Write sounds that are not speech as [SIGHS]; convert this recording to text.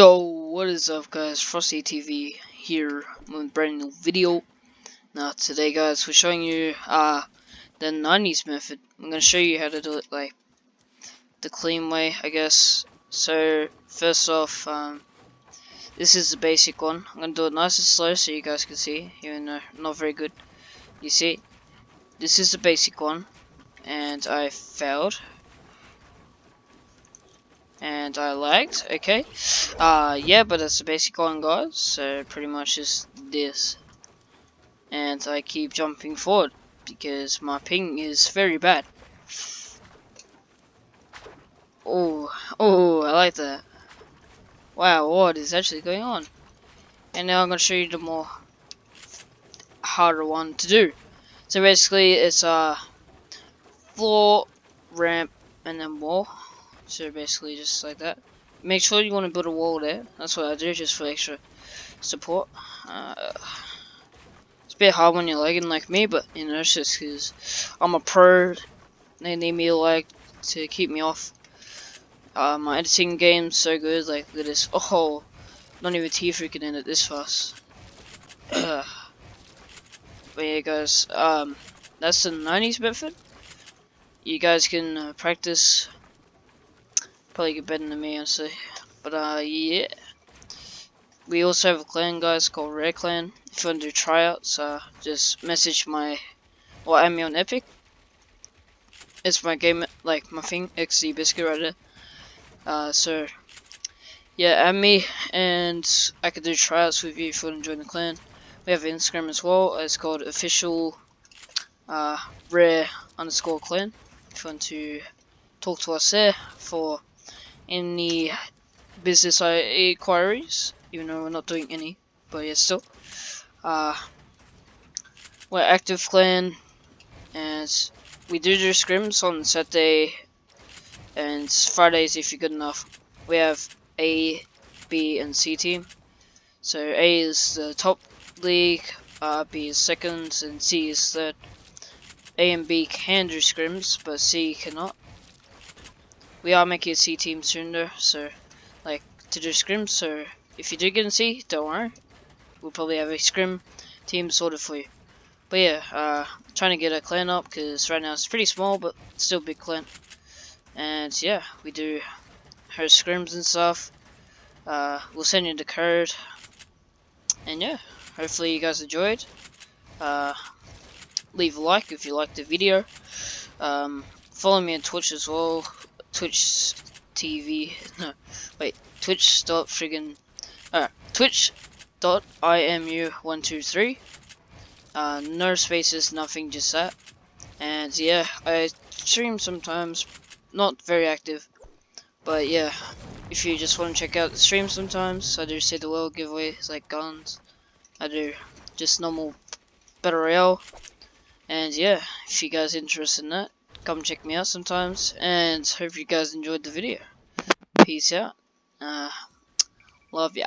Yo, what is up guys, Frosty TV here with a brand new video. Now today guys, we're showing you uh, the 90s method. I'm going to show you how to do it like the clean way, I guess. So, first off, um, this is the basic one. I'm going to do it nice and slow so you guys can see, even though not very good. You see, this is the basic one, and I failed and I lagged, okay. Uh, yeah, but that's the basic one, guys, so pretty much just this. And I keep jumping forward, because my ping is very bad. Oh, oh, I like that. Wow, what is actually going on? And now I'm going to show you the more harder one to do. So basically, it's a floor, ramp, and then wall. So basically just like that. Make sure you want to build a wall there. That's what I do just for extra support. Uh, it's a bit hard when you're lagging like me, but you know, it's just because I'm a pro. They need me to like to keep me off. Uh, my editing game's so good, like look at this. Oh, not even T3 can end it this fast. [SIGHS] but yeah guys, um, that's the 90s method. You guys can uh, practice Probably get better than me, honestly. But, uh, yeah. We also have a clan, guys, called Rare Clan. If you want to do tryouts, uh, just message my, or add me on Epic. It's my game, like, my thing, XZ Biscuit right there. Uh, so, yeah, add me, and I could do tryouts with you if you want to join the clan. We have Instagram as well, it's called official, uh, rare underscore clan. If you want to talk to us there for any business inquiries, even though we're not doing any, but yeah, still. Uh, we're active clan, and we do do scrims on Saturday and Fridays if you're good enough. We have A, B, and C team. So A is the top league, uh, B is second, and C is third. A and B can do scrims, but C cannot we are making a C team soon though, so like to do scrims. So if you do get in C, don't worry, we'll probably have a scrim team sorted for you. But yeah, uh, trying to get a clan up because right now it's pretty small, but still big clan. And yeah, we do host scrims and stuff. Uh, we'll send you the code. And yeah, hopefully you guys enjoyed. Uh, leave a like if you liked the video. Um, follow me on Twitch as well. Twitch TV. [LAUGHS] No, wait. Twitch dot friggin. Uh, Twitch dot imu one two three. Uh, no spaces, nothing, just that. And yeah, I stream sometimes, not very active, but yeah, if you just want to check out the stream sometimes, I do say the world giveaways like guns. I do just normal battle royale, and yeah, if you guys interested in that, come check me out sometimes and hope you guys enjoyed the video. Peace out. Uh, love ya